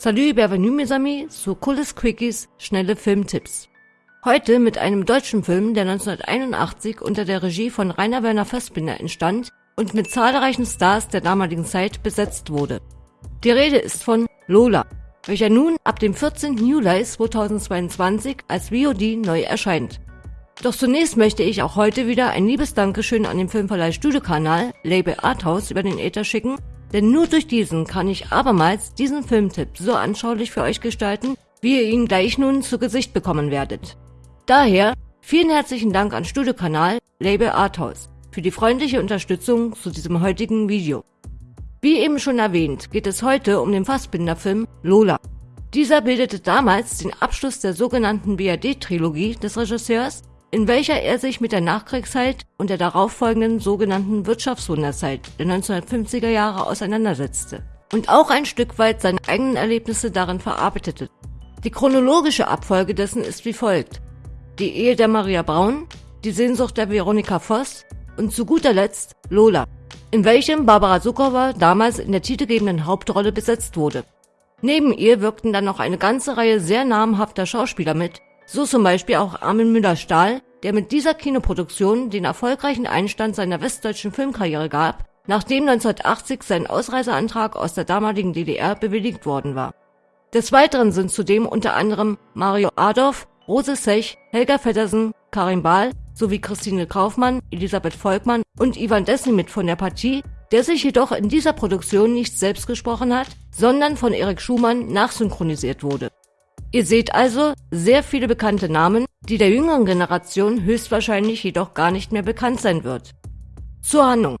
Salut, bienvenue mes amis zu Cooles Quickies, schnelle Filmtipps. Heute mit einem deutschen Film, der 1981 unter der Regie von Rainer Werner Fassbinder entstand und mit zahlreichen Stars der damaligen Zeit besetzt wurde. Die Rede ist von Lola, welcher nun ab dem 14. Juli 2022 als VOD neu erscheint. Doch zunächst möchte ich auch heute wieder ein liebes Dankeschön an den Filmverleih Studiokanal Label Arthouse über den Äther schicken, denn nur durch diesen kann ich abermals diesen Filmtipp so anschaulich für euch gestalten, wie ihr ihn gleich nun zu Gesicht bekommen werdet. Daher vielen herzlichen Dank an Studiokanal Label Arthouse für die freundliche Unterstützung zu diesem heutigen Video. Wie eben schon erwähnt, geht es heute um den Fassbinder-Film Lola. Dieser bildete damals den Abschluss der sogenannten BRD-Trilogie des Regisseurs in welcher er sich mit der Nachkriegszeit und der darauffolgenden sogenannten Wirtschaftswunderzeit der 1950er Jahre auseinandersetzte und auch ein Stück weit seine eigenen Erlebnisse darin verarbeitete. Die chronologische Abfolge dessen ist wie folgt. Die Ehe der Maria Braun, die Sehnsucht der Veronika Voss und zu guter Letzt Lola, in welchem Barbara Sukowa damals in der titelgebenden Hauptrolle besetzt wurde. Neben ihr wirkten dann noch eine ganze Reihe sehr namhafter Schauspieler mit, so zum Beispiel auch Armin Müller-Stahl, der mit dieser Kinoproduktion den erfolgreichen Einstand seiner westdeutschen Filmkarriere gab, nachdem 1980 sein Ausreiseantrag aus der damaligen DDR bewilligt worden war. Des Weiteren sind zudem unter anderem Mario Adorf, Rose Sech, Helga Feddersen, Karin Bahl sowie Christine Kaufmann, Elisabeth Volkmann und Ivan Dessen mit von der Partie, der sich jedoch in dieser Produktion nicht selbst gesprochen hat, sondern von Erik Schumann nachsynchronisiert wurde. Ihr seht also sehr viele bekannte Namen, die der jüngeren Generation höchstwahrscheinlich jedoch gar nicht mehr bekannt sein wird. Zur Handlung.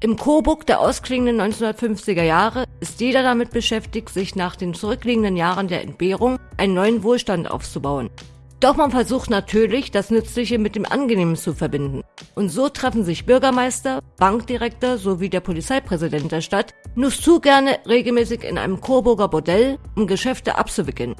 Im Coburg der ausklingenden 1950er Jahre ist jeder damit beschäftigt, sich nach den zurückliegenden Jahren der Entbehrung einen neuen Wohlstand aufzubauen. Doch man versucht natürlich, das Nützliche mit dem Angenehmen zu verbinden. Und so treffen sich Bürgermeister, Bankdirektor sowie der Polizeipräsident der Stadt nur zu gerne regelmäßig in einem Coburger Bordell, um Geschäfte abzuwickeln.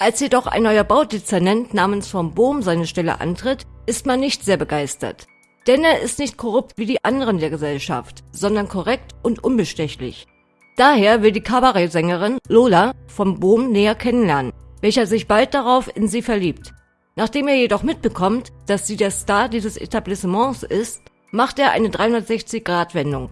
Als jedoch ein neuer Baudezernent namens von Bohm seine Stelle antritt, ist man nicht sehr begeistert. Denn er ist nicht korrupt wie die anderen der Gesellschaft, sondern korrekt und unbestechlich. Daher will die Kabarettsängerin Lola vom Bohm näher kennenlernen, welcher sich bald darauf in sie verliebt. Nachdem er jedoch mitbekommt, dass sie der Star dieses Etablissements ist, macht er eine 360-Grad-Wendung.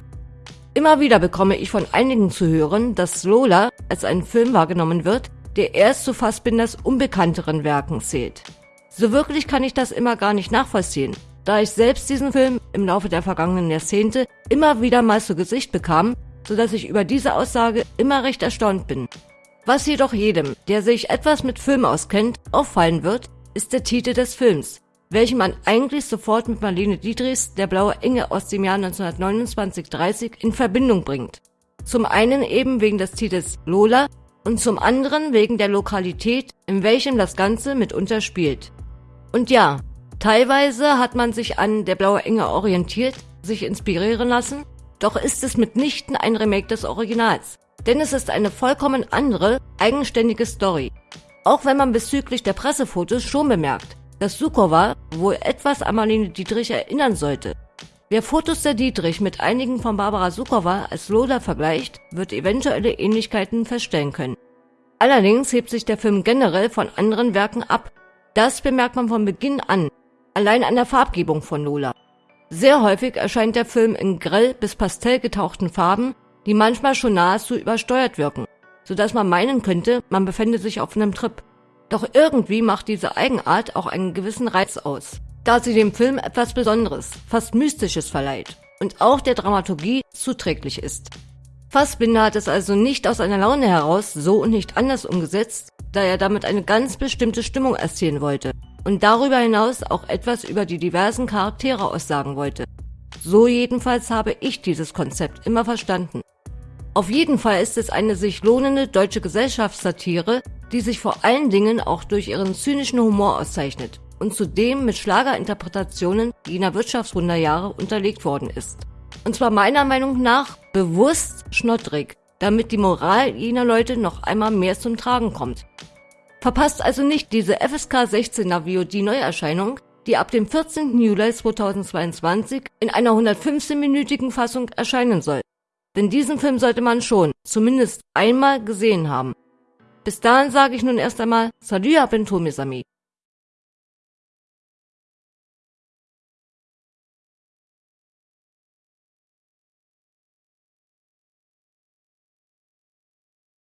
Immer wieder bekomme ich von einigen zu hören, dass Lola als ein Film wahrgenommen wird, der erst zu Fassbinders unbekannteren Werken zählt. So wirklich kann ich das immer gar nicht nachvollziehen, da ich selbst diesen Film im Laufe der vergangenen Jahrzehnte immer wieder mal zu Gesicht bekam, so dass ich über diese Aussage immer recht erstaunt bin. Was jedoch jedem, der sich etwas mit Film auskennt, auffallen wird, ist der Titel des Films, welchen man eigentlich sofort mit Marlene Dietrichs Der blaue Engel aus dem Jahr 1929-30 in Verbindung bringt. Zum einen eben wegen des Titels Lola, und zum anderen wegen der Lokalität, in welchem das Ganze mitunter spielt. Und ja, teilweise hat man sich an Der blaue Engel orientiert, sich inspirieren lassen, doch ist es mitnichten ein Remake des Originals, denn es ist eine vollkommen andere, eigenständige Story. Auch wenn man bezüglich der Pressefotos schon bemerkt, dass Sukowa wohl etwas an Marlene Dietrich erinnern sollte, Wer Fotos der Dietrich mit einigen von Barbara Sukowa als Lola vergleicht, wird eventuelle Ähnlichkeiten feststellen können. Allerdings hebt sich der Film generell von anderen Werken ab. Das bemerkt man von Beginn an, allein an der Farbgebung von Lola. Sehr häufig erscheint der Film in grell bis pastell getauchten Farben, die manchmal schon nahezu übersteuert wirken, sodass man meinen könnte, man befände sich auf einem Trip. Doch irgendwie macht diese Eigenart auch einen gewissen Reiz aus da sie dem Film etwas Besonderes, fast Mystisches verleiht und auch der Dramaturgie zuträglich ist. Fassbinder hat es also nicht aus einer Laune heraus so und nicht anders umgesetzt, da er damit eine ganz bestimmte Stimmung erzielen wollte und darüber hinaus auch etwas über die diversen Charaktere aussagen wollte. So jedenfalls habe ich dieses Konzept immer verstanden. Auf jeden Fall ist es eine sich lohnende deutsche Gesellschaftssatire, die sich vor allen Dingen auch durch ihren zynischen Humor auszeichnet und zudem mit Schlagerinterpretationen jener Wirtschaftswunderjahre unterlegt worden ist. Und zwar meiner Meinung nach bewusst schnottrig, damit die Moral jener Leute noch einmal mehr zum Tragen kommt. Verpasst also nicht diese FSK 16er VOD Neuerscheinung, die ab dem 14. Juli 2022 in einer 115-minütigen Fassung erscheinen soll. Denn diesen Film sollte man schon, zumindest einmal gesehen haben. Bis dahin sage ich nun erst einmal Salut à bientôt, mes amis.